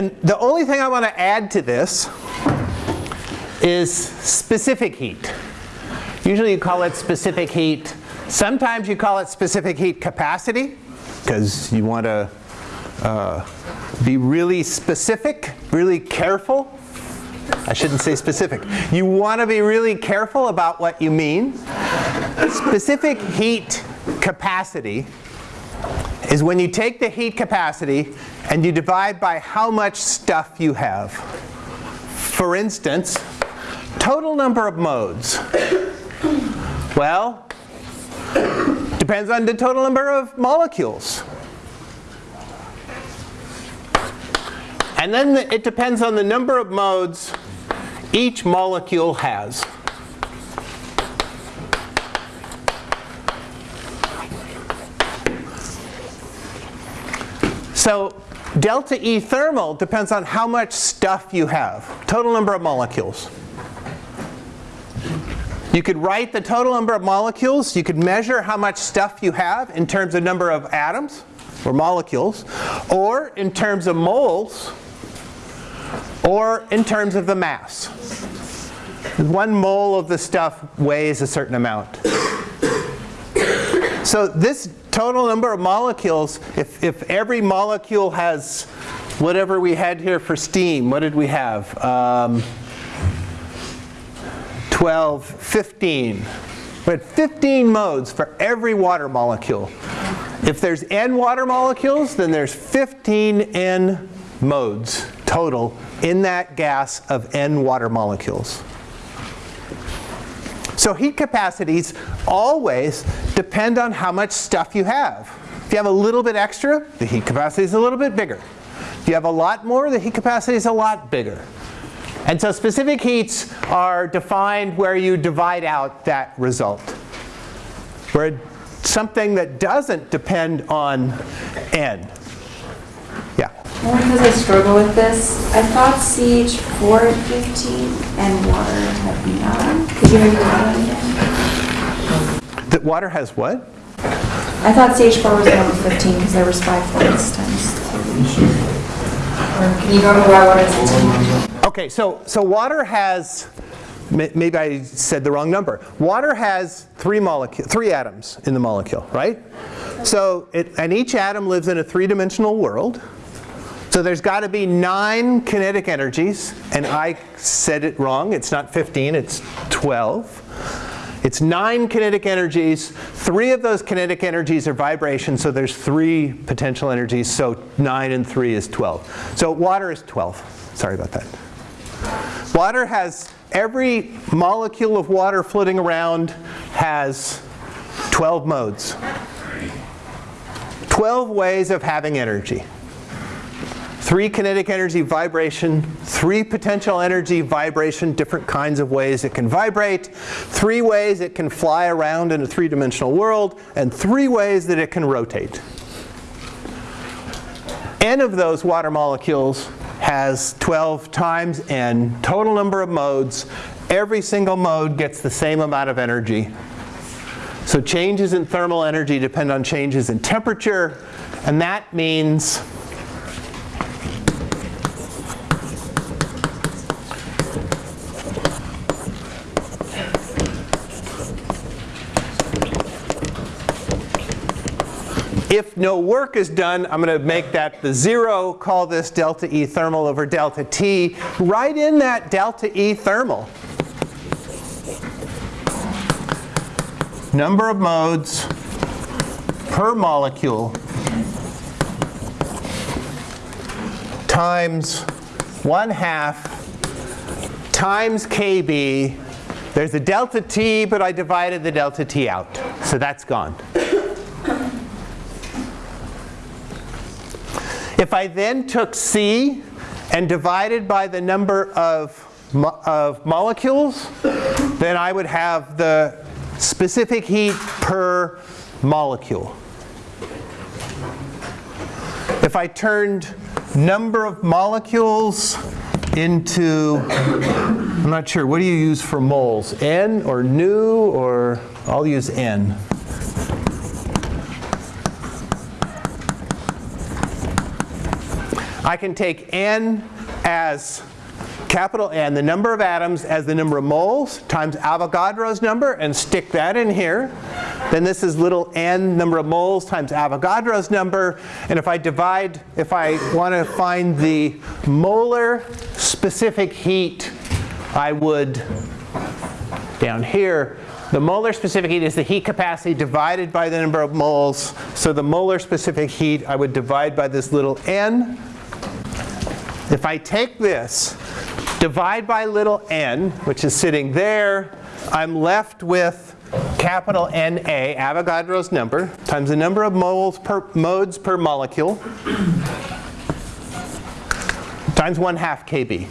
And the only thing I want to add to this is specific heat. Usually you call it specific heat. Sometimes you call it specific heat capacity because you want to uh, be really specific, really careful. I shouldn't say specific. You want to be really careful about what you mean. Specific heat capacity is when you take the heat capacity and you divide by how much stuff you have. For instance, total number of modes. Well, depends on the total number of molecules. And then the, it depends on the number of modes each molecule has. So delta E thermal depends on how much stuff you have, total number of molecules. You could write the total number of molecules, you could measure how much stuff you have in terms of number of atoms or molecules, or in terms of moles, or in terms of the mass. One mole of the stuff weighs a certain amount. So this total number of molecules, if, if every molecule has whatever we had here for steam, what did we have? Um, 12, 15. We had 15 modes for every water molecule. If there's n water molecules, then there's 15 n modes total in that gas of n water molecules. So heat capacities always depend on how much stuff you have. If you have a little bit extra, the heat capacity is a little bit bigger. If you have a lot more, the heat capacity is a lot bigger. And so specific heats are defined where you divide out that result. Where something that doesn't depend on n. Well, because I struggle with this, I thought CH4 at 15 and water had 9. Could you read that again? That water has what? I thought CH4 was 1 with 15 because there was 5 points times 2. Or can you go to why water is 15? Okay, so, so water has, maybe I said the wrong number. Water has three molecule, three atoms in the molecule, right? So, it, and each atom lives in a three-dimensional world. So there's got to be nine kinetic energies, and I said it wrong. It's not 15, it's 12. It's nine kinetic energies. Three of those kinetic energies are vibration, so there's three potential energies, so 9 and 3 is 12. So water is 12. Sorry about that. Water has, every molecule of water floating around has 12 modes. 12 ways of having energy. Three kinetic energy vibration, three potential energy vibration, different kinds of ways it can vibrate, three ways it can fly around in a three-dimensional world, and three ways that it can rotate. N of those water molecules has 12 times n, total number of modes. Every single mode gets the same amount of energy. So changes in thermal energy depend on changes in temperature, and that means If no work is done, I'm going to make that the zero, call this delta E thermal over delta T. Write in that delta E thermal. Number of modes per molecule times 1 half times KB. There's a delta T, but I divided the delta T out. So that's gone. If I then took C and divided by the number of, mo of molecules, then I would have the specific heat per molecule. If I turned number of molecules into, I'm not sure, what do you use for moles? N or nu or I'll use N. I can take N as capital N, the number of atoms as the number of moles times Avogadro's number and stick that in here. Then this is little n number of moles times Avogadro's number. And if I divide, if I want to find the molar specific heat, I would, down here, the molar specific heat is the heat capacity divided by the number of moles. So the molar specific heat, I would divide by this little n. If I take this, divide by little n, which is sitting there, I'm left with capital NA, Avogadro's number, times the number of moles per, modes per molecule, times 1 half kb.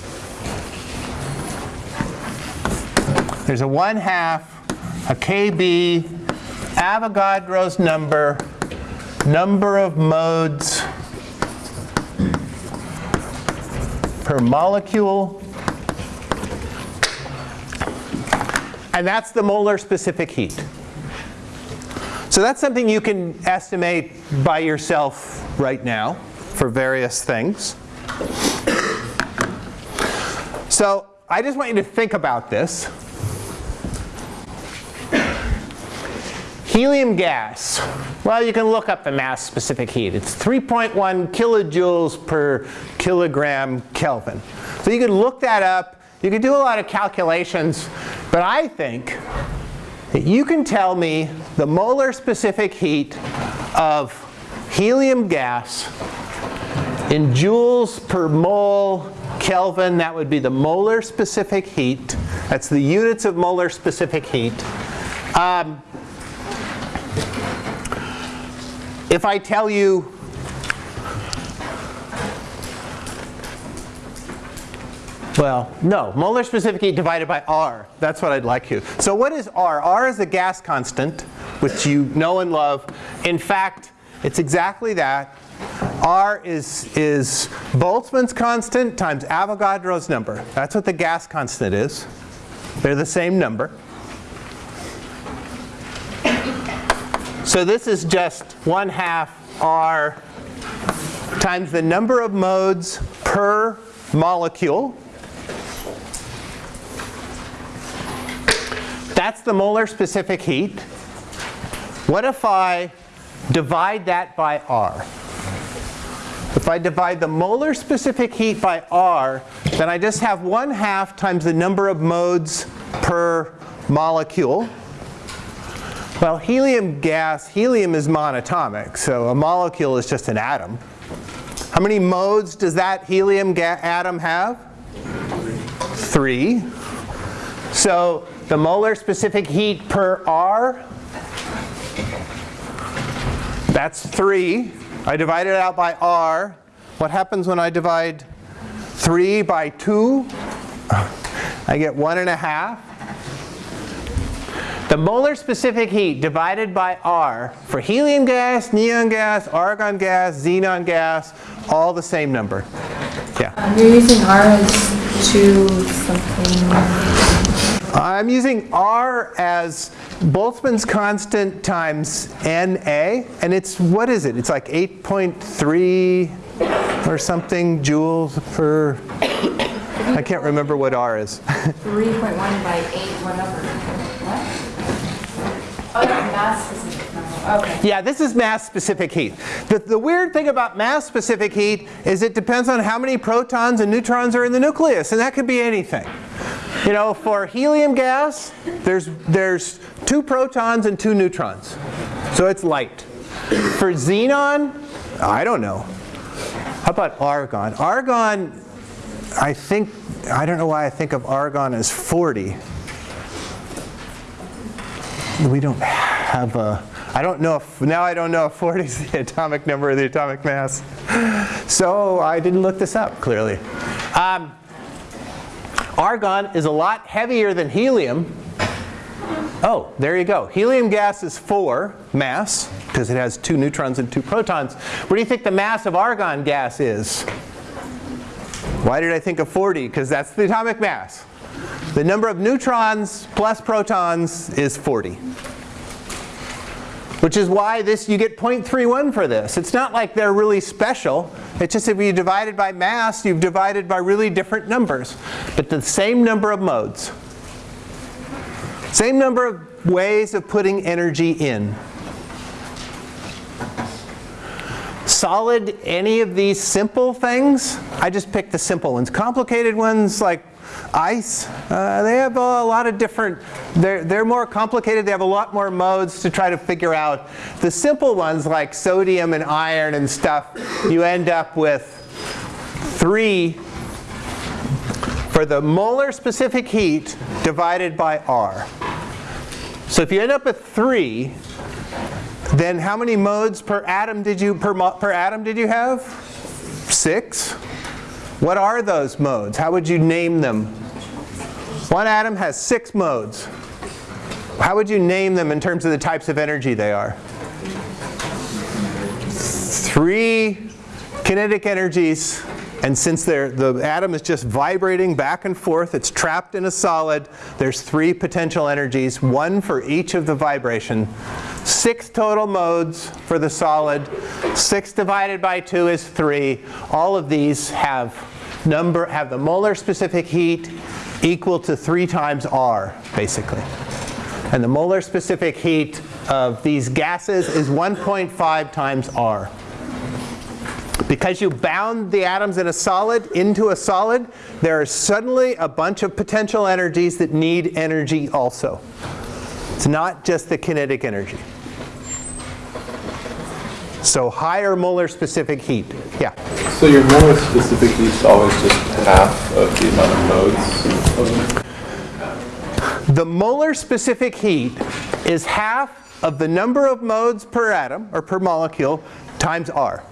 There's a 1 half, a kb, Avogadro's number, number of modes per molecule. And that's the molar specific heat. So that's something you can estimate by yourself right now for various things. So I just want you to think about this. Helium gas. Well, you can look up the mass specific heat. It's 3.1 kilojoules per kilogram Kelvin. So you could look that up. You could do a lot of calculations. But I think that you can tell me the molar specific heat of helium gas in joules per mole Kelvin. That would be the molar specific heat. That's the units of molar specific heat. Um, if I tell you Well, no, molar specific heat divided by R. That's what I'd like you. So what is R? R is a gas constant, which you know and love. In fact, it's exactly that. R is, is Boltzmann's constant times Avogadro's number. That's what the gas constant is. They're the same number. So this is just 1 half R times the number of modes per molecule. That's the molar specific heat. What if I divide that by R? If I divide the molar specific heat by R, then I just have 1 half times the number of modes per molecule. Well, helium gas, helium is monatomic, so a molecule is just an atom. How many modes does that helium atom have? Three. So the molar specific heat per R, that's 3. I divide it out by R. What happens when I divide 3 by 2? I get 1.5. The molar specific heat divided by R for helium gas, neon gas, argon gas, xenon gas, all the same number. Yeah. Um, you're using R as 2 something. I'm using R as Boltzmann's constant times NA, and it's, what is it? It's like 8.3 or something joules per, I can't remember what R is. 3.1 by 8 whatever. Oh. Okay. Yeah, this is mass specific heat. The, the weird thing about mass specific heat is it depends on how many protons and neutrons are in the nucleus, and that could be anything. You know, for helium gas, there's, there's two protons and two neutrons. So it's light. For xenon, I don't know. How about argon? Argon, I think, I don't know why I think of argon as 40. We don't have a, I don't know if, now I don't know if 40 is the atomic number or the atomic mass. So I didn't look this up, clearly. Um, Argon is a lot heavier than helium. Oh, there you go. Helium gas is 4 mass, because it has two neutrons and two protons. What do you think the mass of argon gas is? Why did I think of 40? Because that's the atomic mass. The number of neutrons plus protons is 40. Which is why this you get 0.31 for this. It's not like they're really special. It's just if you divide it by mass, you've divided by really different numbers. But the same number of modes. Same number of ways of putting energy in. Solid, any of these simple things, I just picked the simple ones. Complicated ones like ice, uh, they have a lot of different, they're, they're more complicated, they have a lot more modes to try to figure out. The simple ones like sodium and iron and stuff, you end up with three for the molar specific heat divided by R. So if you end up with three, then how many modes per atom did you per, per atom did you have? Six. What are those modes? How would you name them? One atom has six modes. How would you name them in terms of the types of energy they are? Three kinetic energies and since the atom is just vibrating back and forth, it's trapped in a solid, there's three potential energies, one for each of the vibration. Six total modes for the solid. Six divided by two is three. All of these have number have the molar specific heat equal to three times R, basically. And the molar specific heat of these gases is 1.5 times R. Because you bound the atoms in a solid into a solid, there are suddenly a bunch of potential energies that need energy also. It's not just the kinetic energy. So higher molar specific heat. Yeah. So your molar specific heat is always just half of the amount of modes? The molar specific heat is half of the number of modes per atom, or per molecule, times R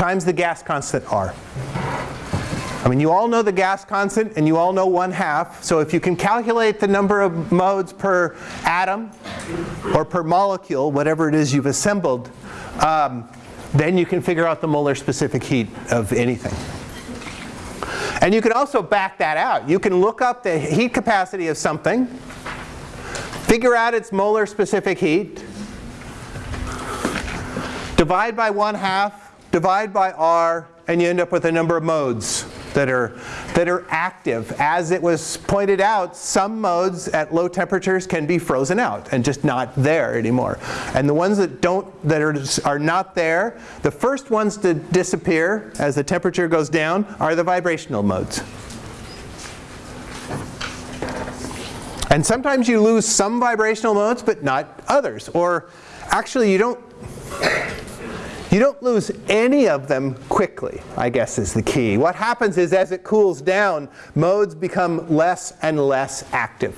times the gas constant R. I mean, you all know the gas constant and you all know 1 half. So if you can calculate the number of modes per atom or per molecule, whatever it is you've assembled, um, then you can figure out the molar specific heat of anything. And you can also back that out. You can look up the heat capacity of something, figure out its molar specific heat, divide by 1 half, divide by R, and you end up with a number of modes that are, that are active. As it was pointed out, some modes at low temperatures can be frozen out and just not there anymore. And the ones that don't, that are, are not there, the first ones to disappear as the temperature goes down are the vibrational modes. And sometimes you lose some vibrational modes, but not others. Or actually, you don't you don't lose any of them quickly, I guess is the key. What happens is as it cools down, modes become less and less active.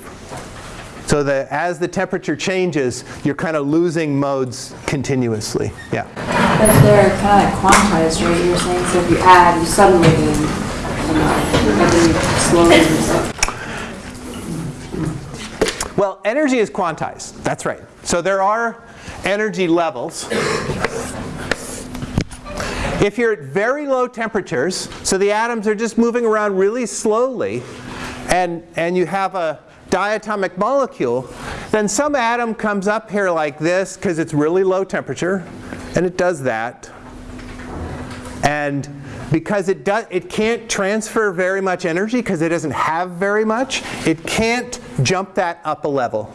So that as the temperature changes, you're kind of losing modes continuously. Yeah. But they're kind of quantized, right? You're saying so if you add, you suddenly gain, you know, every slowly. Well, energy is quantized. That's right. So there are energy levels. If you're at very low temperatures, so the atoms are just moving around really slowly, and, and you have a diatomic molecule, then some atom comes up here like this because it's really low temperature, and it does that. And because it, does, it can't transfer very much energy because it doesn't have very much, it can't jump that up a level.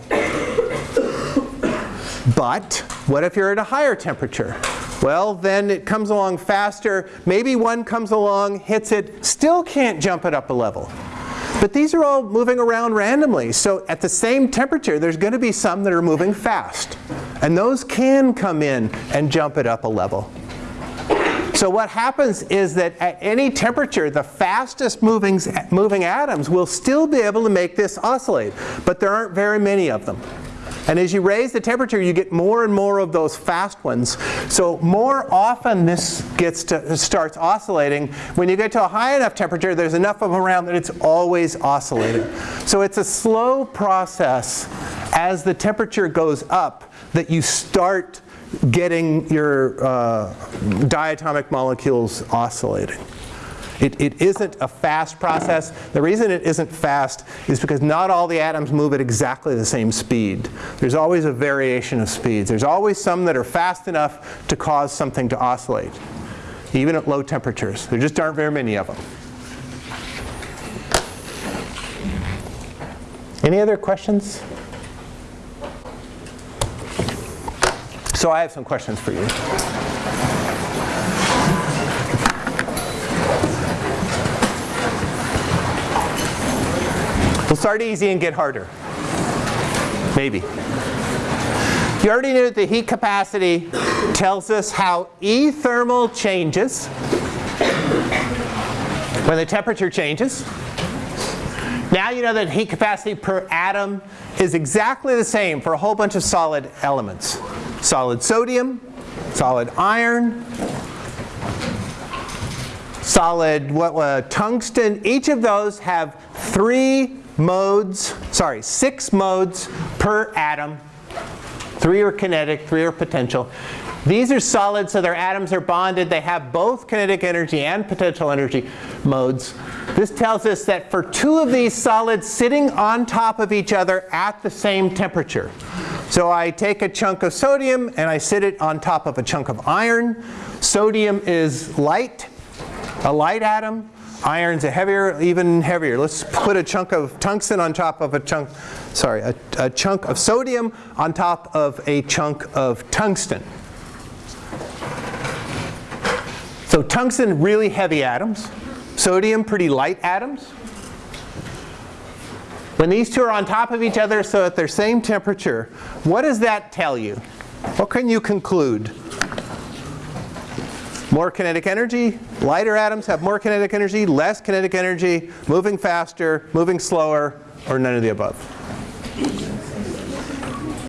But what if you're at a higher temperature? Well, then it comes along faster. Maybe one comes along, hits it, still can't jump it up a level. But these are all moving around randomly. So at the same temperature, there's going to be some that are moving fast. And those can come in and jump it up a level. So what happens is that at any temperature, the fastest moving, moving atoms will still be able to make this oscillate. But there aren't very many of them. And as you raise the temperature, you get more and more of those fast ones. So more often this gets to, starts oscillating. When you get to a high enough temperature, there's enough of them around that it's always oscillating. So it's a slow process as the temperature goes up that you start getting your uh, diatomic molecules oscillating. It, it isn't a fast process. The reason it isn't fast is because not all the atoms move at exactly the same speed. There's always a variation of speeds. There's always some that are fast enough to cause something to oscillate, even at low temperatures. There just aren't very many of them. Any other questions? So I have some questions for you. We'll start easy and get harder. Maybe. You already knew that the heat capacity tells us how E thermal changes when the temperature changes. Now you know that heat capacity per atom is exactly the same for a whole bunch of solid elements. Solid sodium, solid iron, solid what, uh, tungsten. Each of those have three modes, sorry, six modes per atom. Three are kinetic, three are potential. These are solid, so their atoms are bonded. They have both kinetic energy and potential energy modes. This tells us that for two of these solids sitting on top of each other at the same temperature. So I take a chunk of sodium and I sit it on top of a chunk of iron. Sodium is light, a light atom. Iron's a heavier, even heavier. Let's put a chunk of tungsten on top of a chunk, sorry, a, a chunk of sodium on top of a chunk of tungsten. So tungsten, really heavy atoms. Sodium, pretty light atoms. When these two are on top of each other, so at their same temperature, what does that tell you? What can you conclude? More kinetic energy, lighter atoms have more kinetic energy, less kinetic energy, moving faster, moving slower, or none of the above.